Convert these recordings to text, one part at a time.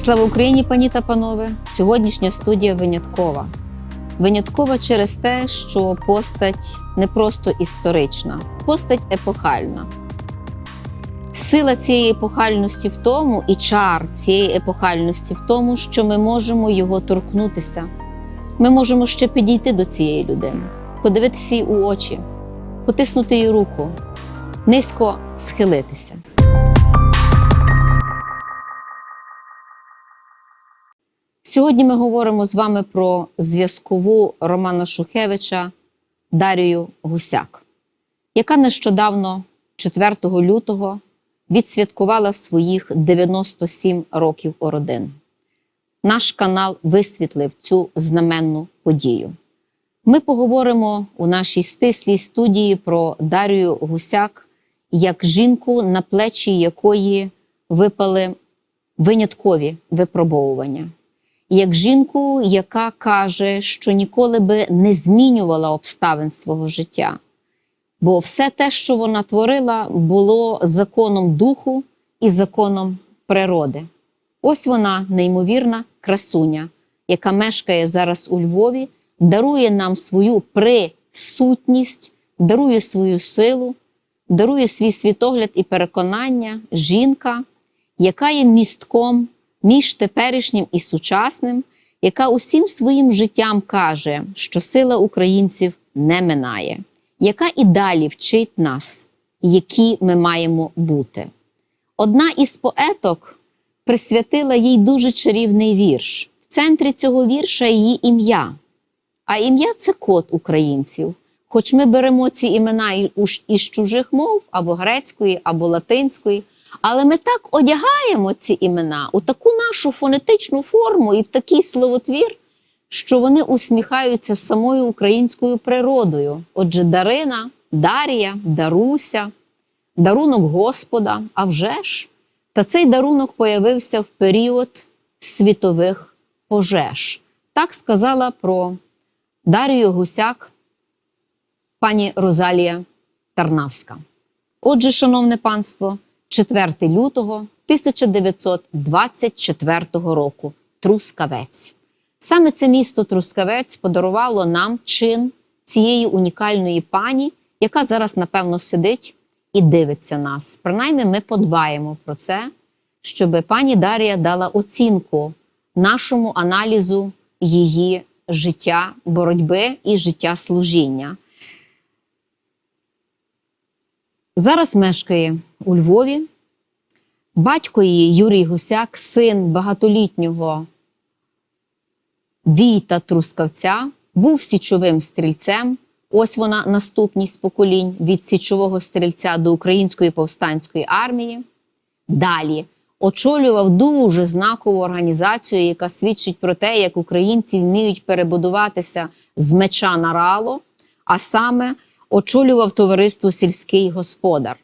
Слава Україні, пані та панове! Сьогоднішня студія виняткова. Виняткова через те, що постать не просто історична, постать епохальна. Сила цієї епохальності в тому, і чар цієї епохальності в тому, що ми можемо його торкнутися. Ми можемо ще підійти до цієї людини, подивитися їй у очі, потиснути їй руку, низько схилитися. Сьогодні ми говоримо з вами про зв'язкову Романа Шухевича Дарію Гусяк, яка нещодавно, 4 лютого, відсвяткувала своїх 97 років ородин. Наш канал висвітлив цю знаменну подію. Ми поговоримо у нашій стислій студії про Дарію Гусяк як жінку, на плечі якої випали виняткові випробовування як жінку, яка каже, що ніколи би не змінювала обставин свого життя. Бо все те, що вона творила, було законом духу і законом природи. Ось вона, неймовірна красуня, яка мешкає зараз у Львові, дарує нам свою присутність, дарує свою силу, дарує свій світогляд і переконання, жінка, яка є містком між теперішнім і сучасним, яка усім своїм життям каже, що сила українців не минає, яка і далі вчить нас, які ми маємо бути. Одна із поеток присвятила їй дуже чарівний вірш. В центрі цього вірша її ім'я. А ім'я це код українців. Хоч ми беремо ці імена із чужих мов або грецької, або латинської. Але ми так одягаємо ці імена у таку нашу фонетичну форму і в такий словотвір, що вони усміхаються самою українською природою. Отже, Дарина, Дарія, Даруся, дарунок Господа, а вже ж. Та цей дарунок появився в період світових пожеж. Так сказала про Дарію Гусяк пані Розалія Тарнавська. Отже, шановне панство. 4 лютого 1924 року Трускавець. Саме це місто Трускавець подарувало нам чин цієї унікальної пані, яка зараз, напевно, сидить і дивиться нас. Принаймні, ми подбаємо про це, щоб пані Дарія дала оцінку нашому аналізу її життя, боротьби і життя служіння. Зараз мешкає у Львові. Батько її Юрій Гусяк, син багатолітнього Війта Трускавця, був січовим стрільцем. Ось вона наступність поколінь від січового стрільця до Української повстанської армії. Далі очолював дуже знакову організацію, яка свідчить про те, як українці вміють перебудуватися з меча на рало, а саме очолював товариство сільський господар.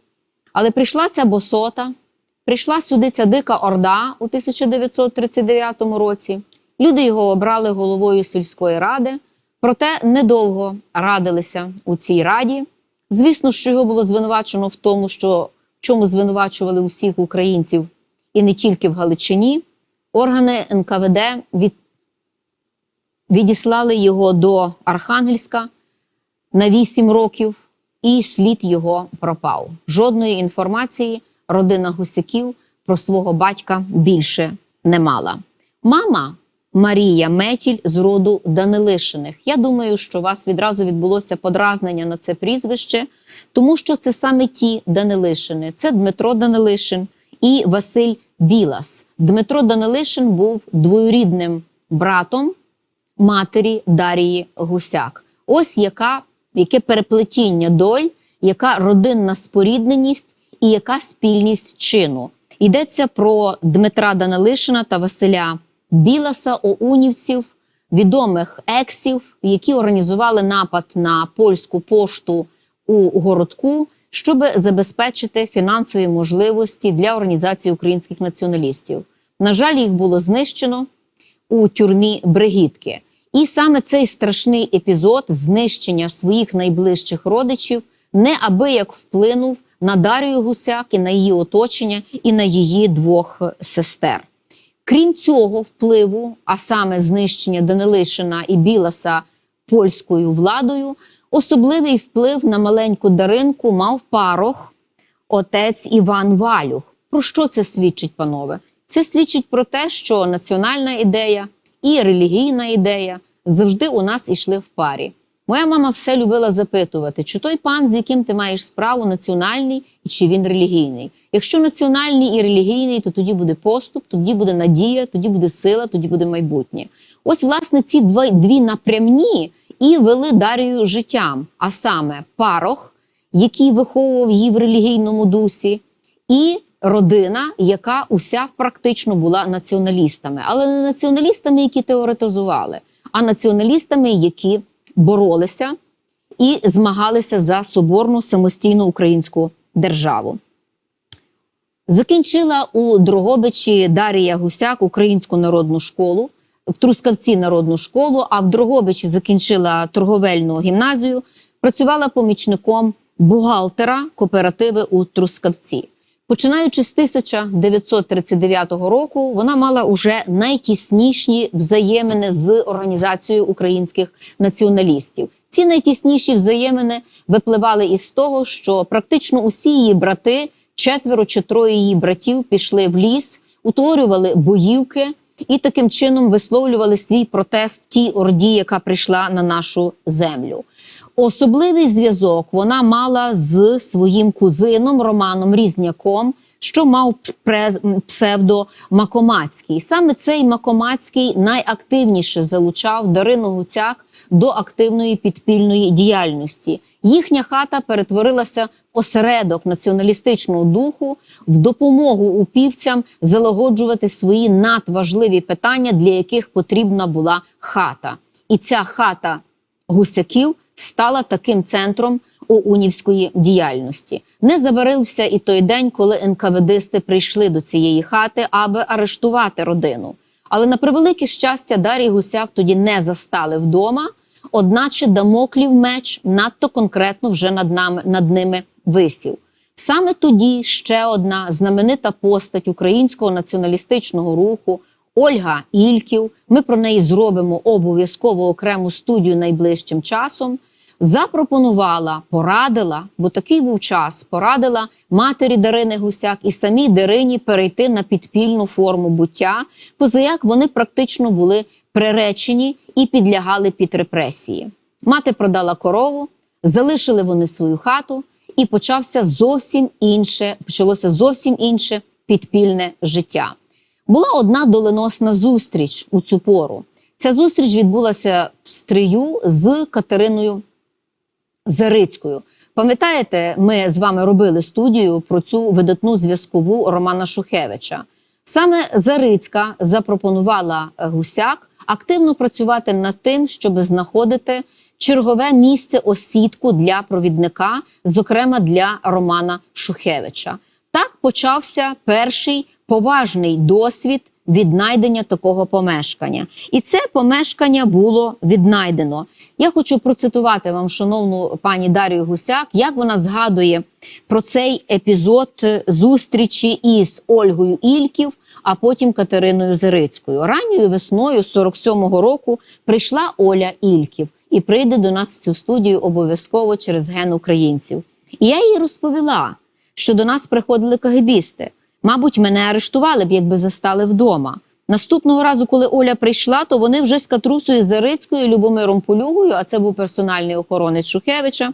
Але прийшла ця босота, прийшла сюди ця дика орда у 1939 році. Люди його обрали головою сільської ради, проте недовго радилися у цій раді. Звісно, що його було звинувачено в тому, що в чому звинувачували усіх українців і не тільки в Галичині. Органи НКВД від... відіслали його до Архангельська на 8 років, і слід його пропав. Жодної інформації родина гусяків про свого батька більше не мала. Мама Марія Метіль з роду Данилишиних. Я думаю, що у вас відразу відбулося подразнення на це прізвище, тому що це саме ті Данилишини. Це Дмитро Данилишин і Василь Білас. Дмитро Данилишин був двоюрідним братом матері Дарії Гусяк. Ось яка яке переплетіння доль, яка родинна спорідненість і яка спільність чину. Йдеться про Дмитра Данилишина та Василя Біласа, оунівців, відомих ексів, які організували напад на польську пошту у городку, щоб забезпечити фінансові можливості для організації українських націоналістів. На жаль, їх було знищено у тюрмі Бригітки. І саме цей страшний епізод знищення своїх найближчих родичів неабияк вплинув на Дарію Гусяк і на її оточення і на її двох сестер. Крім цього впливу, а саме знищення Данилишина і Біласа польською владою, особливий вплив на маленьку Даринку мав парох отець Іван Валюх. Про що це свідчить, панове? Це свідчить про те, що національна ідея і релігійна ідея завжди у нас ішли в парі. Моя мама все любила запитувати, чи той пан, з яким ти маєш справу, національний і чи він релігійний. Якщо національний і релігійний, то тоді буде поступ, тоді буде надія, тоді буде сила, тоді буде майбутнє. Ось, власне, ці два, дві напрямні і вели Дарію життям, а саме парох, який виховував її в релігійному дусі, і родина, яка уся практично була націоналістами, але не націоналістами, які теоретизували, а націоналістами, які боролися і змагалися за соборну самостійну українську державу. Закінчила у Дрогобичі Дарія Гусяк українську народну школу, в Трускавці народну школу, а в Дрогобичі закінчила торговельну гімназію, працювала помічником бухгалтера кооперативи у Трускавці. Починаючи з 1939 року, вона мала уже найтісніші взаємини з організацією українських націоналістів. Ці найтісніші взаємини випливали із того, що практично усі її брати, четверо чи троє її братів, пішли в ліс, утворювали боївки і таким чином висловлювали свій протест тій орді, яка прийшла на нашу землю. Особливий зв'язок вона мала з своїм кузином Романом Різняком, що мав псевдо Макомацький. Саме цей Макомацький найактивніше залучав Дарину Гуцяк до активної підпільної діяльності. Їхня хата перетворилася в осередок націоналістичного духу в допомогу упівцям залагоджувати свої надважливі питання, для яких потрібна була хата. І ця хата гусяків стала таким центром оунівської діяльності. Не забарився і той день, коли НКВДисти прийшли до цієї хати, аби арештувати родину. Але на превелике щастя, Дарій Гусяк тоді не застали вдома. Одначе дамоклів меч надто конкретно вже над нами над ними висів. Саме тоді ще одна знаменита постать українського націоналістичного руху Ольга Ільків. Ми про неї зробимо обов'язково окрему студію найближчим часом. Запропонувала, порадила, бо такий був час. Порадила матері Дарини Гусяк і самій Дарині перейти на підпільну форму буття, позаяк вони практично були приречені і підлягали під репресії. Мати продала корову, залишили вони свою хату, і почався зовсім інше, почалося зовсім інше підпільне життя. Була одна доленосна зустріч у цю пору. Ця зустріч відбулася в стрию з Катериною Зарицькою. Пам'ятаєте, ми з вами робили студію про цю видатну зв'язкову Романа Шухевича. Саме Зарицька запропонувала гусяк активно працювати над тим, щоб знаходити чергове місце осідку для провідника, зокрема для Романа Шухевича. Так почався перший поважний досвід віднайдення такого помешкання. І це помешкання було віднайдено. Я хочу процитувати вам, шановну пані Дарію Гусяк, як вона згадує про цей епізод зустрічі із Ольгою Ільків, а потім Катериною Зарицькою. Ранньою весною 47-го року прийшла Оля Ільків і прийде до нас в цю студію обов'язково через ген українців. І я їй розповіла, що до нас приходили кагибісти. Мабуть, мене арештували б, якби застали вдома. Наступного разу, коли Оля прийшла, то вони вже з Катрусою Зарицькою, Любомиром Полюгою, а це був персональний охоронець Шухевича,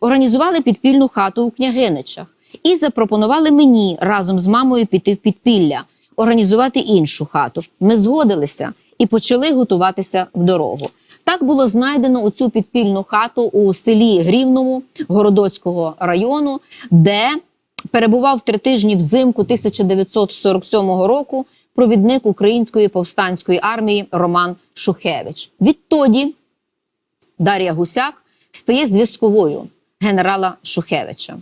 організували підпільну хату у княгиничах і запропонували мені разом з мамою піти в підпілля, організувати іншу хату. Ми згодилися і почали готуватися в дорогу. Так було знайдено у цю підпільну хату у селі Грівному Городоцького району, де перебував три тижні взимку 1947 року провідник української повстанської армії Роман Шухевич. Відтоді Дар'я Гусяк стає зв'язковою генерала Шухевича.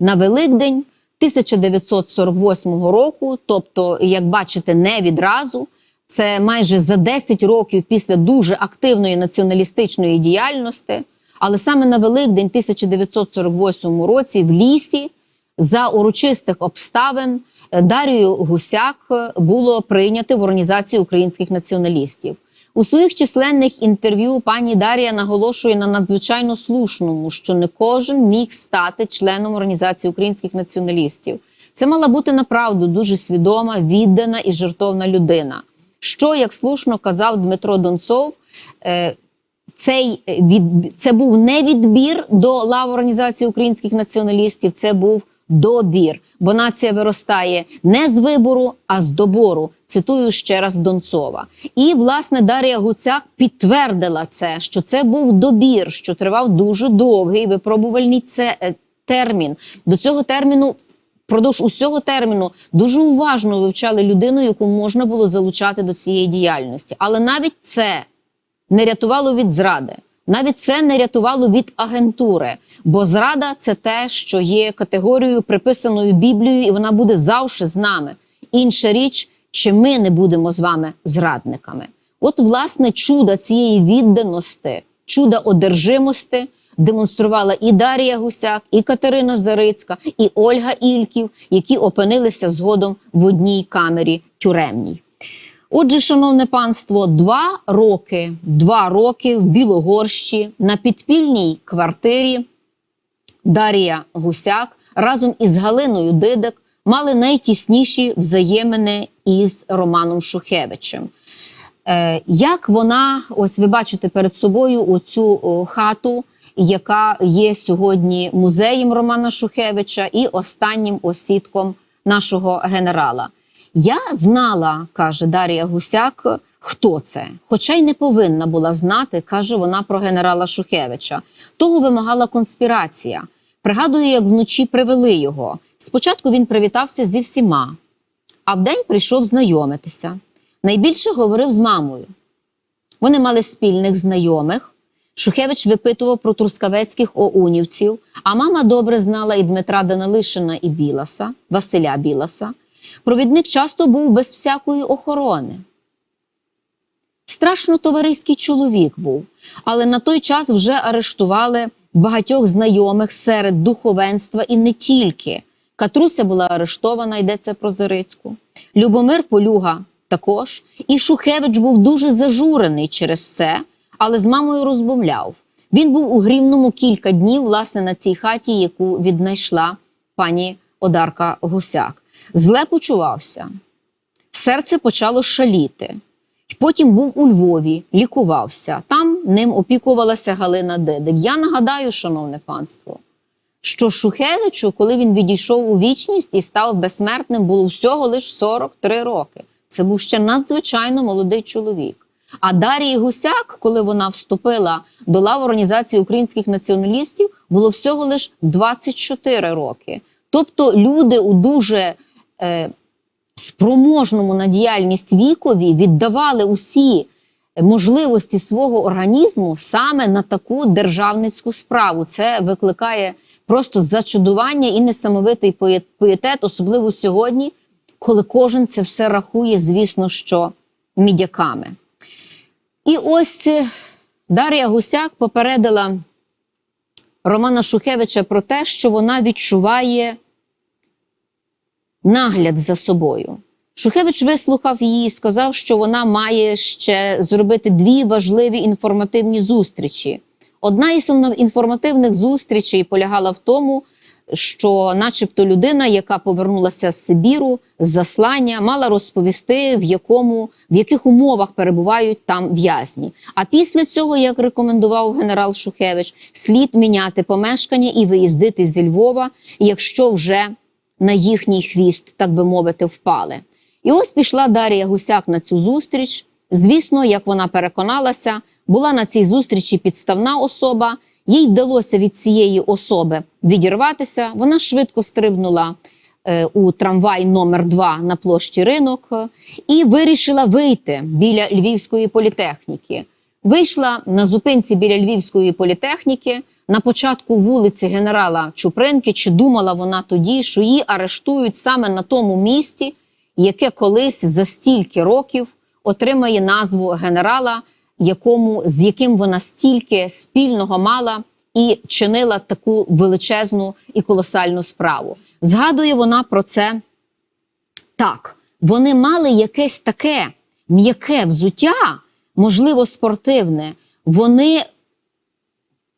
На Великдень 1948 року, тобто, як бачите, не відразу, це майже за 10 років після дуже активної націоналістичної діяльності. Але саме на Великдень 1948 році в лісі за урочистих обставин е, Дарію Гусяк е, було прийнято в організацію українських націоналістів. У своїх численних інтерв'ю пані Дарія наголошує на надзвичайно слушному, що не кожен міг стати членом організації українських націоналістів. Це мала бути направду дуже свідома, віддана і жертовна людина. Що, як слушно казав Дмитро Донцов, е, цей від це був не відбір до лав організації українських націоналістів, це був добір, бо нація виростає не з вибору, а з добору. Цитую ще раз Донцова. І власне Дар'я Гуцяк підтвердила це, що це був добір, що тривав дуже довгий випробувальний це е, термін. До цього терміну. Продовж усього терміну дуже уважно вивчали людину, яку можна було залучати до цієї діяльності. Але навіть це не рятувало від зради. Навіть це не рятувало від агентури, бо зрада це те, що є категорією приписаною Біблією, і вона буде завжди з нами. Інша річ, чи ми не будемо з вами зрадниками. От, власне, чудо цієї відданості, чудо одержимості демонструвала і Дар'я Гусяк, і Катерина Зарицька, і Ольга Ільків, які опинилися згодом в одній камері тюремній. Отже, шановне панство, два роки, два роки в Білогорщі на підпільній квартирі Дар'я Гусяк разом із Галиною Дидик мали найтісніші взаємини із Романом Шухевичем. Е, як вона, ось ви бачите перед собою оцю хату, яка є сьогодні музеєм Романа Шухевича і останнім осідком нашого генерала. Я знала, каже Дар'я Гусяк, хто це, хоча й не повинна була знати, каже вона про генерала Шухевича. Того вимагала конспірація. Пригадую, як вночі привели його. Спочатку він привітався зі всіма, а вдень прийшов знайомитися. Найбільше говорив з мамою. Вони мали спільних знайомих. Шухевич випитував про трускавецьких оунівців, а мама добре знала і Дмитра Данилишина, і Біласа, Василя Біласа. Провідник часто був без всякої охорони. Страшно товариський чоловік був, але на той час вже арештували багатьох знайомих серед духовенства і не тільки. Катруся була арештована, йдеться про Зарицьку. Любомир Полюга також. І Шухевич був дуже зажурений через це, але з мамою розмовляв. Він був у Грівному кілька днів, власне, на цій хаті, яку віднайшла пані Одарка Гусяк. Зле почувався. Серце почало шаліти. Потім був у Львові, лікувався. Там ним опікувалася Галина Дедик. Я нагадаю, шановне панство, що Шухевичу, коли він відійшов у вічність і став безсмертним, було всього лише 43 роки. Це був ще надзвичайно молодий чоловік. А Дарії Гусяк, коли вона вступила до лав організації українських націоналістів, було всього лише 24 роки. Тобто люди у дуже спроможному на діяльність вікові віддавали усі можливості свого організму саме на таку державницьку справу. Це викликає просто зачудування і несамовитий пієтет, особливо сьогодні, коли кожен це все рахує, звісно, що мідяками. І ось е, Дар'я Гусяк попередила Романа Шухевича про те, що вона відчуває нагляд за собою. Шухевич вислухав її і сказав, що вона має ще зробити дві важливі інформативні зустрічі. Одна із інформативних зустрічей полягала в тому, що, начебто, людина, яка повернулася з Сибіру з заслання, мала розповісти, в якому в яких умовах перебувають там в'язні. А після цього, як рекомендував генерал Шухевич, слід міняти помешкання і виїздити зі Львова, якщо вже на їхній хвіст, так би мовити, впали. І ось пішла Дар'я Гусяк на цю зустріч. Звісно, як вона переконалася, була на цій зустрічі підставна особа. Їй вдалося від цієї особи відірватися. Вона швидко стрибнула е, у трамвай номер 2 на площі ринок е, і вирішила вийти біля Львівської політехніки. Вийшла на зупинці біля Львівської політехніки на початку вулиці генерала Чупринки. Чи думала вона тоді, що її арештують саме на тому місці, яке колись за стільки років отримає назву генерала, якому з яким вона стільки спільного мала і чинила таку величезну і колосальну справу. Згадує вона про це так. Вони мали якесь таке м'яке взуття, можливо, спортивне. Вони,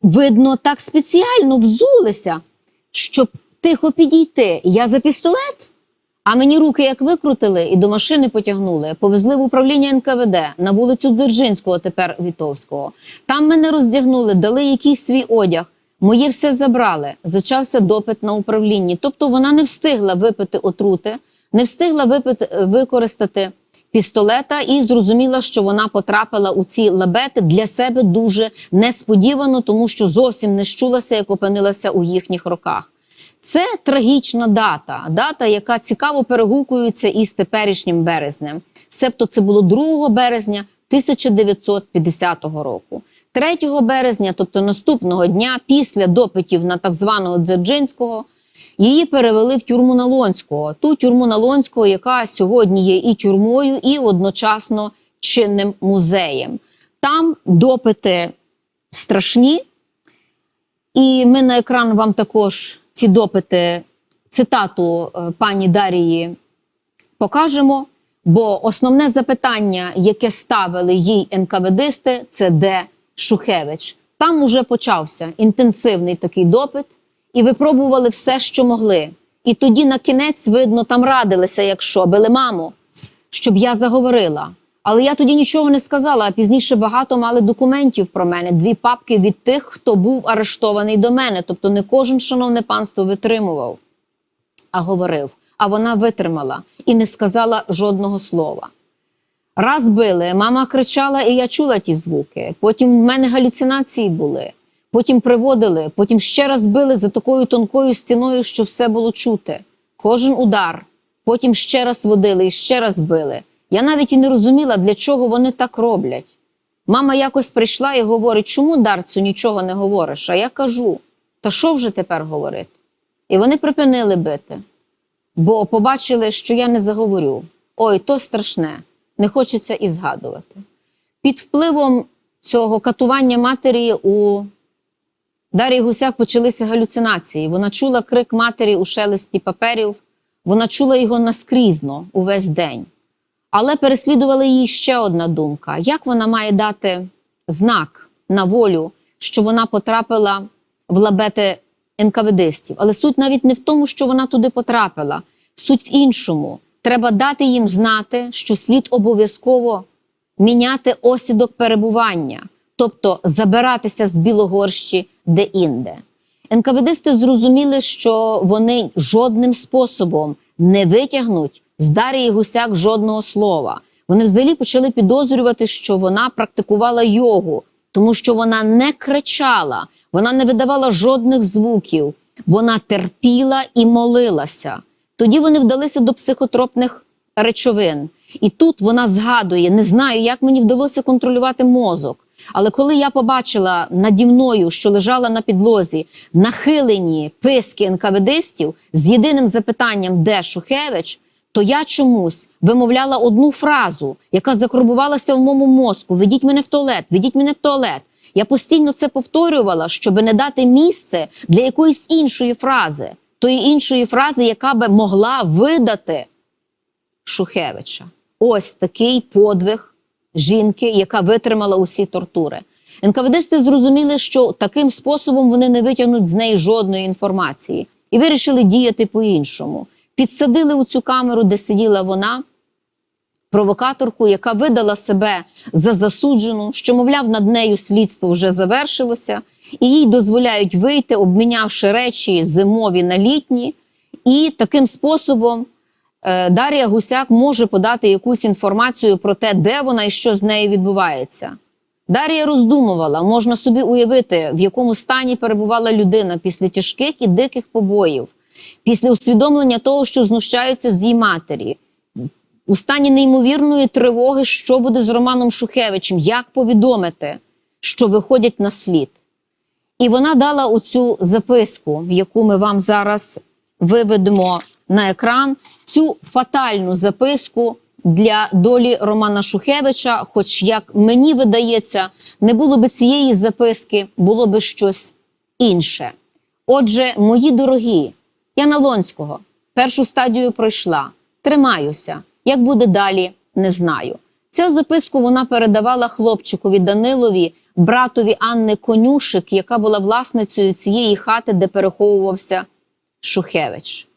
видно, так спеціально взулися, щоб тихо підійти. Я за пістолет. А мені руки як викрутили і до машини потягнули. Повезли в управління НКВД на вулицю Дзержинського, тепер Вітовського. Там мене роздягнули, дали якийсь свій одяг. Моє все забрали. Зачався допит на управлінні. Тобто вона не встигла випити отрути, не встигла випити, використати пістолета і зрозуміла, що вона потрапила у ці лабети для себе дуже несподівано, тому що зовсім не щулася, як опинилася у їхніх руках. Це трагічна дата, дата, яка цікаво перегукується із теперішнім березнем. Себто це було 2 березня 1950 року. 3 березня, тобто наступного дня, після допитів на так званого Дзержинського, її перевели в тюрму Налонського. Ту тюрму Налонського, яка сьогодні є і тюрмою, і одночасно чинним музеєм. Там допити страшні. І ми на екран вам також ці допити, цитату е, пані Дарії покажемо. Бо основне запитання, яке ставили їй НКВДисти, це де Шухевич. Там уже почався інтенсивний такий допит, і випробували все, що могли. І тоді на кінець, видно, там радилися, якщо били маму, щоб я заговорила. Але я тоді нічого не сказала, а пізніше багато мали документів про мене, дві папки від тих, хто був арештований до мене. Тобто не кожен, шановне панство, витримував, а говорив. А вона витримала і не сказала жодного слова. Раз били, мама кричала, і я чула ті звуки. Потім в мене галюцинації були. Потім приводили, потім ще раз били за такою тонкою стіною, що все було чути. Кожен удар. Потім ще раз водили і ще раз били. Я навіть і не розуміла, для чого вони так роблять. Мама якось прийшла і говорить, чому Дарцю нічого не говориш? А я кажу: та що вже тепер говорити? І вони припинили бити, бо побачили, що я не заговорю. Ой, то страшне, не хочеться і згадувати. Під впливом цього катування матері у Дар'ї Гусяк почалися галюцинації. Вона чула крик матері у шелесті паперів, вона чула його наскрізно увесь день. Але переслідувала її ще одна думка: як вона має дати знак на волю, що вона потрапила в лабети НКВДистів? Але суть навіть не в тому, що вона туди потрапила. Суть в іншому. Треба дати їм знати, що слід обов'язково міняти осідок перебування, тобто забиратися з Білогорщі де-інде. НКВДисти зрозуміли, що вони жодним способом не витягнуть з Дарії Гусяк жодного слова. Вони взагалі почали підозрювати, що вона практикувала йогу, тому що вона не кричала, вона не видавала жодних звуків, вона терпіла і молилася. Тоді вони вдалися до психотропних речовин. І тут вона згадує: не знаю, як мені вдалося контролювати мозок. Але коли я побачила наді мною, що лежала на підлозі, нахилені писки НКВДстів з єдиним запитанням, де Шухевич, то я чомусь вимовляла одну фразу, яка закарбувалася в моєму мозку: ведіть мене в туалет, ведіть мене в туалет. Я постійно це повторювала, щоб не дати місце для якоїсь іншої фрази, тої іншої фрази, яка би могла видати Шухевича. Ось такий подвиг жінки, яка витримала усі тортури. НКВДсти зрозуміли, що таким способом вони не витягнуть з неї жодної інформації і вирішили діяти по-іншому. Підсадили у цю камеру, де сиділа вона, провокаторку, яка видала себе за засуджену, що, мовляв, над нею слідство вже завершилося, і їй дозволяють вийти, обмінявши речі зимові на літні, і таким способом. Е, Дар'я Гусяк може подати якусь інформацію про те, де вона і що з нею відбувається. Дар'я роздумувала, можна собі уявити, в якому стані перебувала людина після тяжких і диких побоїв, після усвідомлення того, що знущаються з її матері, у стані неймовірної тривоги, що буде з Романом Шухевичем, як повідомити, що виходять на слід. І вона дала оцю записку, яку ми вам зараз виведемо на екран, цю фатальну записку для долі Романа Шухевича. Хоч, як мені видається, не було би цієї записки, було би щось інше. Отже, мої дорогі, я на Лонського першу стадію пройшла, тримаюся. Як буде далі, не знаю. Цю записку вона передавала хлопчикові Данилові, братові Анни Конюшик, яка була власницею цієї хати, де переховувався Шухевич.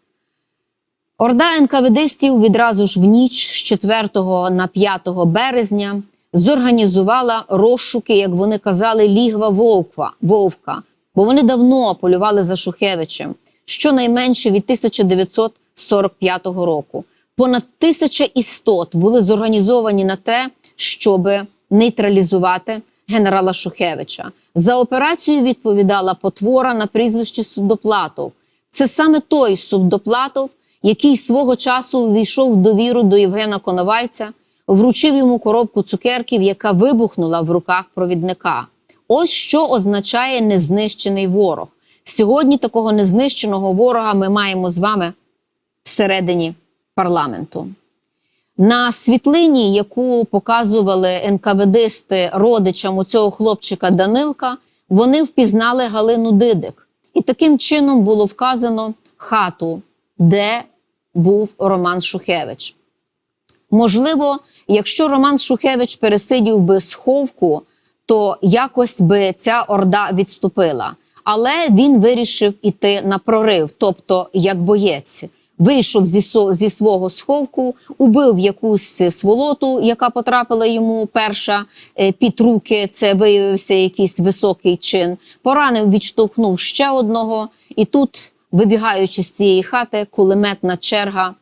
Орда НКВДстів відразу ж в ніч з 4 на 5 березня зорганізувала розшуки, як вони казали, лігва Вовква, Вовка, бо вони давно полювали за Шухевичем, щонайменше від 1945 року. Понад тисяча істот були зорганізовані на те, щоб нейтралізувати генерала Шухевича. За операцію відповідала потвора на прізвище Судоплатов. Це саме той Судоплатов, який свого часу увійшов в довіру до Євгена Коновальця, вручив йому коробку цукерків, яка вибухнула в руках провідника. Ось що означає незнищений ворог. Сьогодні такого незнищеного ворога ми маємо з вами всередині парламенту. На світлині, яку показували НКВДсти родичам у цього хлопчика Данилка, вони впізнали Галину Дидик. І таким чином було вказано хату, де був Роман Шухевич. Можливо, якщо Роман Шухевич пересидів би сховку, то якось би ця орда відступила. Але він вирішив іти на прорив, тобто як боєць. Вийшов зі, зі свого сховку, убив якусь сволоту, яка потрапила йому перша е, під руки. Це виявився якийсь високий чин. Поранив, відштовхнув ще одного. І тут, вибігаючи з цієї хати, кулеметна черга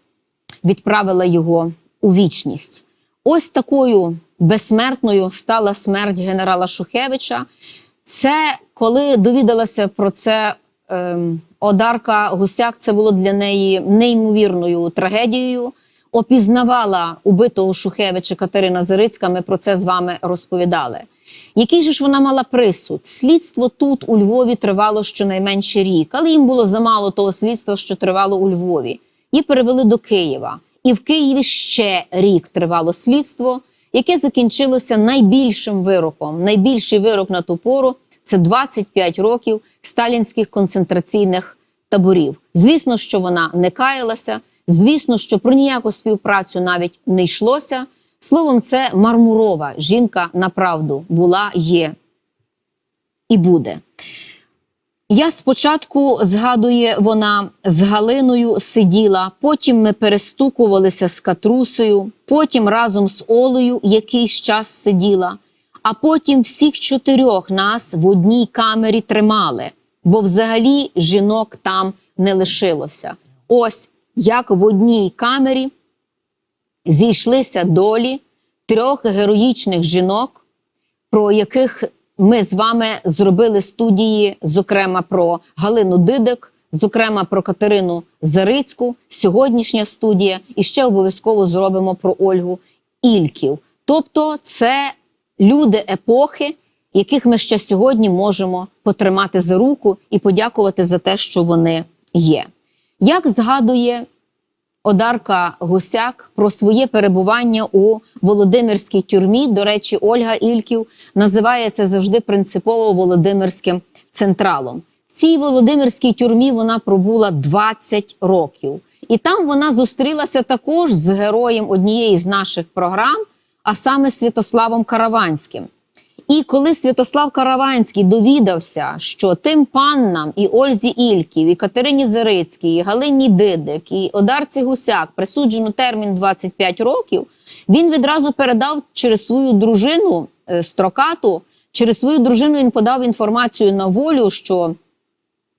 відправила його у вічність. Ось такою безсмертною стала смерть генерала Шухевича. Це коли довідалася про це ем, Одарка Гусяк, це було для неї неймовірною трагедією. Опізнавала убитого Шухевича Катерина Зарицька. Ми про це з вами розповідали. Який же ж вона мала присуд? Слідство тут у Львові тривало щонайменше рік, але їм було замало того слідства, що тривало у Львові. Її перевели до Києва. І в Києві ще рік тривало слідство, яке закінчилося найбільшим вироком. Найбільший вирок на ту пору це 25 років сталінських концентраційних таборів. Звісно, що вона не каялася. Звісно, що про ніяку співпрацю навіть не йшлося. Словом, це мармурова жінка на правду була, є і буде. Я спочатку згадує вона з Галиною сиділа, потім ми перестукувалися з катрусею, потім разом з Олею якийсь час сиділа, а потім всіх чотирьох нас в одній камері тримали, бо взагалі жінок там не лишилося. Ось як в одній камері зійшлися долі трьох героїчних жінок, про яких ми з вами зробили студії, зокрема про Галину Дидик, зокрема про Катерину Зарицьку, сьогоднішня студія, і ще обов'язково зробимо про Ольгу Ільків. Тобто, це люди епохи, яких ми ще сьогодні можемо потримати за руку і подякувати за те, що вони є. Як згадує Одарка Гусяк про своє перебування у Володимирській тюрмі. До речі, Ольга Ільків називає це завжди принципово Володимирським централом. В цій Володимирській тюрмі вона пробула 20 років, і там вона зустрілася також з героєм однієї з наших програм, а саме Святославом Караванським. І коли Святослав Караванський довідався, що тим паннам і Ользі Ільків, і Катерині Зарицькій, і Галині Дидик, і Одарці Гусяк присуджено термін 25 років, він відразу передав через свою дружину е, строкату, через свою дружину він подав інформацію на волю, що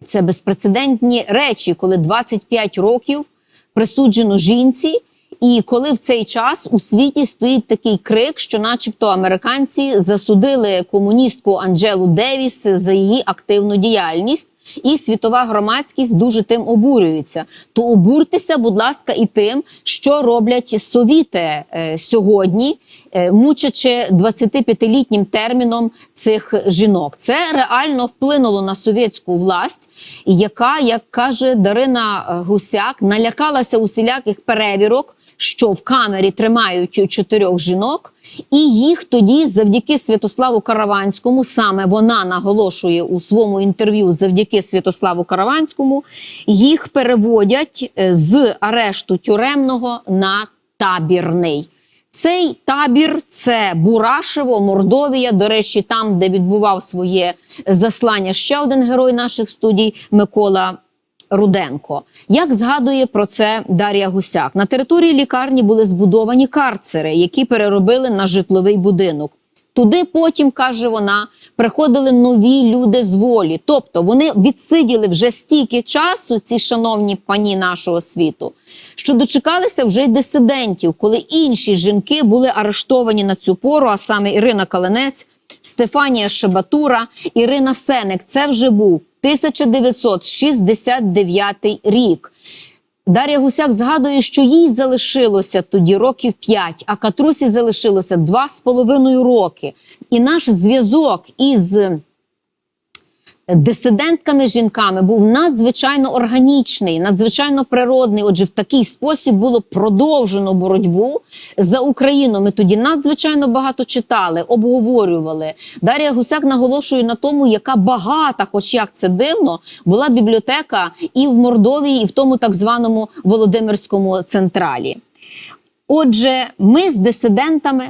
це безпрецедентні речі, коли 25 років присуджено жінці. І коли в цей час у світі стоїть такий крик, що, начебто, американці засудили комуністку Анджелу Девіс за її активну діяльність, і світова громадськість дуже тим обурюється. То обуртеся, будь ласка, і тим, що роблять совіти е, сьогодні, е, мучачи 25-літнім терміном цих жінок. Це реально вплинуло на совєтську власть, яка, як каже Дарина Гусяк, налякалася усіляких перевірок що в камері тримають чотирьох жінок, і їх тоді, завдяки Святославу Караванському, саме вона наголошує у своєму інтерв'ю завдяки Святославу Караванському, їх переводять е, з арешту тюремного на табірний. Цей табір це Бурашево, Мордовія. До речі, там, де відбував своє заслання ще один герой наших студій Микола Руденко. Як згадує про це Дар'я Гусяк, на території лікарні були збудовані карцери, які переробили на житловий будинок. Туди потім, каже вона, приходили нові люди з волі. Тобто вони відсиділи вже стільки часу, ці шановні пані нашого світу, що дочекалися вже й дисидентів, коли інші жінки були арештовані на цю пору, а саме Ірина Каленець, Стефанія Шебатура, Ірина Сенек. Це вже був 1969 рік. Дар'я Гусяк згадує, що їй залишилося тоді років 5, а Катрусі залишилося 2,5 роки. І наш зв'язок із дисидентками жінками був надзвичайно органічний, надзвичайно природний. Отже, в такий спосіб було продовжено боротьбу за Україну. Ми тоді надзвичайно багато читали, обговорювали. Дар'я Гусяк наголошує на тому, яка багата, хоч як це дивно, була бібліотека і в Мордовії, і в тому так званому Володимирському централі. Отже, ми з дисидентами.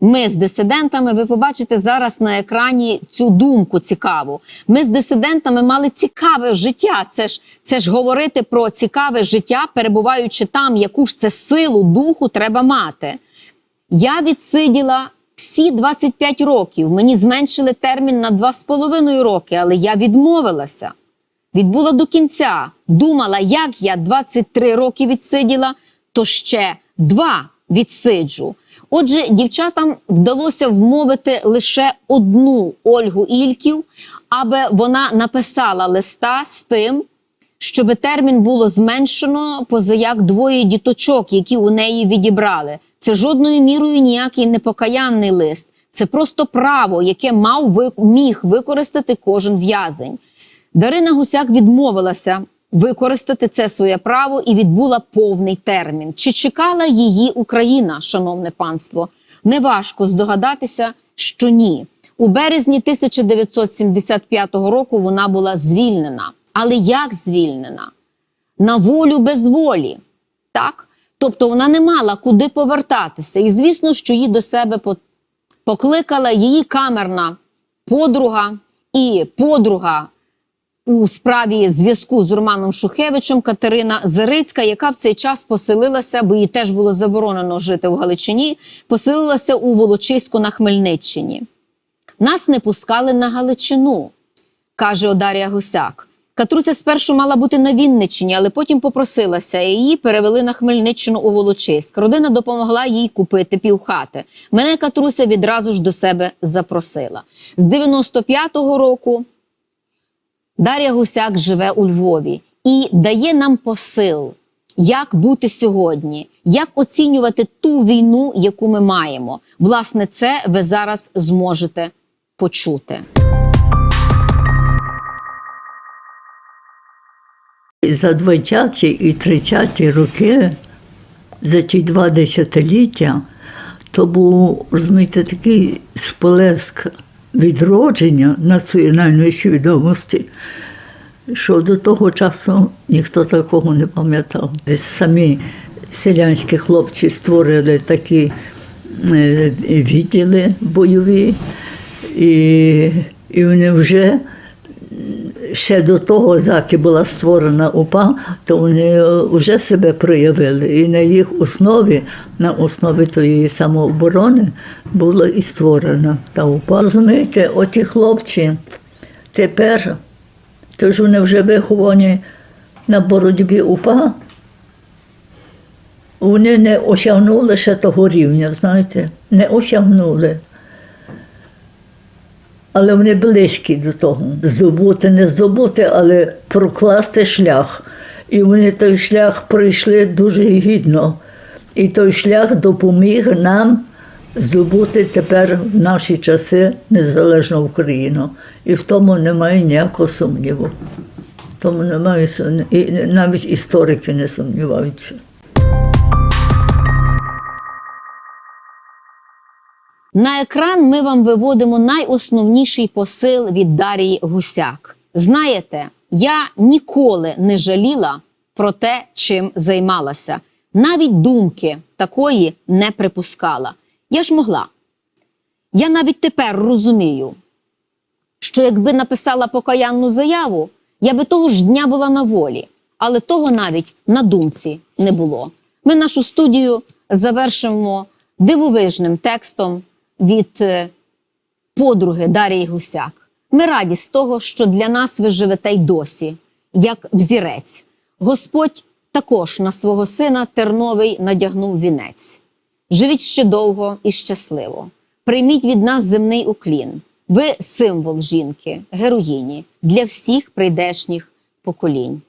Ми з дисидентами, ви побачите зараз на екрані цю думку цікаву. Ми з дисидентами мали цікаве життя. Це ж це ж говорити про цікаве життя, перебуваючи там, яку ж це силу духу треба мати. Я відсиділа всі 25 років. Мені зменшили термін на 2,5 роки, але я відмовилася. Відбула до кінця. Думала, як я 23 роки відсиділа, то ще два відсиджу. Отже, дівчатам вдалося вмовити лише одну Ольгу Ільків, аби вона написала листа з тим, щоб термін було зменшено позаяк двоє діточок, які у неї відібрали. Це жодною мірою ніякий непокаянний лист. Це просто право, яке мав міг використати кожен в'язень. Дарина Гусяк відмовилася використати це своє право і відбула повний термін. Чи чекала її Україна, шановне панство? Неважко здогадатися, що ні. У березні 1975 року вона була звільнена. Але як звільнена? На волю без волі. Так? Тобто вона не мала куди повертатися. І звісно, що її до себе покликала її камерна подруга і подруга у справі зв'язку з Романом Шухевичем Катерина Зарицька, яка в цей час поселилася, бо їй теж було заборонено жити в Галичині, поселилася у Волочиську на Хмельниччині. Нас не пускали на Галичину, каже Одарія Гусяк. Катруся спершу мала бути на Вінниччині, але потім попросилася, і її перевели на Хмельниччину у Волочиськ. Родина допомогла їй купити півхати. Мене Катруся відразу ж до себе запросила. З 95-го року Дар'я Гусяк живе у Львові і дає нам посил, як бути сьогодні, як оцінювати ту війну, яку ми маємо. Власне, це ви зараз зможете почути. За 20 і 30 роки, за ті два десятиліття, то був, розумієте, такий сполеск відродження національної свідомості, що до того часу ніхто такого не пам'ятав. Самі селянські хлопці створили такі е, відділи бойові, і, і вони вже ще до того, заки була створена УПА, то вони вже себе проявили. І на їх основі, на основі тої самооборони, була і створена та УПА. Розумієте, оті хлопці тепер, то ж вони вже виховані на боротьбі УПА, вони не осягнули ще того рівня, знаєте, не осягнули але вони близькі до того. Здобути, не здобути, але прокласти шлях. І вони той шлях пройшли дуже гідно. І той шлях допоміг нам здобути тепер в наші часи незалежну Україну. І в тому немає ніякого сумніву. Тому немає і навіть історики не сумніваються. На екран ми вам виводимо найосновніший посил від Дарії Гусяк. Знаєте, я ніколи не жаліла про те, чим займалася. Навіть думки такої не припускала. Я ж могла. Я навіть тепер розумію, що якби написала покаянну заяву, я би того ж дня була на волі, але того навіть на думці не було. Ми нашу студію завершимо дивовижним текстом від е, подруги Дарії Гусяк. Ми раді з того, що для нас ви живете й досі, як взірець. Господь також на свого сина Терновий надягнув вінець. Живіть ще довго і щасливо. Прийміть від нас земний уклін. Ви символ жінки, героїні для всіх прийдешніх поколінь.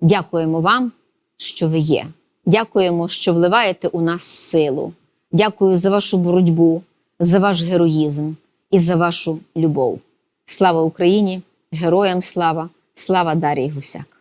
Дякуємо вам, що ви є. Дякуємо, що вливаєте у нас силу. Дякую за вашу боротьбу, за ваш героїзм і за вашу любов. Слава Україні! Героям слава! Слава Дарії Гусяк!